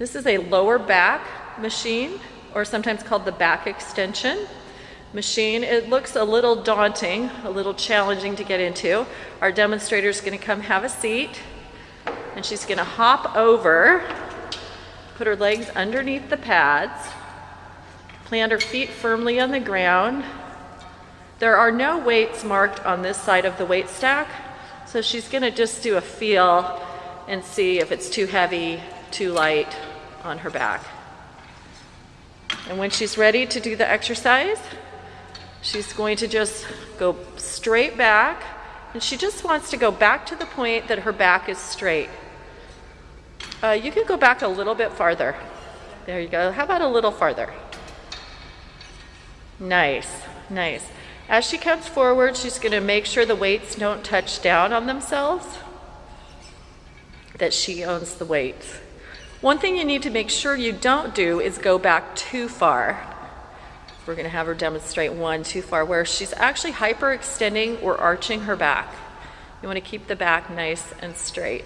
This is a lower back machine, or sometimes called the back extension machine. It looks a little daunting, a little challenging to get into. Our demonstrator is going to come have a seat, and she's going to hop over, put her legs underneath the pads, plant her feet firmly on the ground. There are no weights marked on this side of the weight stack, so she's going to just do a feel and see if it's too heavy, too light on her back. And when she's ready to do the exercise, she's going to just go straight back, and she just wants to go back to the point that her back is straight. Uh, you can go back a little bit farther. There you go. How about a little farther? Nice, nice. As she comes forward, she's going to make sure the weights don't touch down on themselves, that she owns the weights. One thing you need to make sure you don't do is go back too far. We're going to have her demonstrate one too far, where she's actually hyperextending or arching her back. You want to keep the back nice and straight.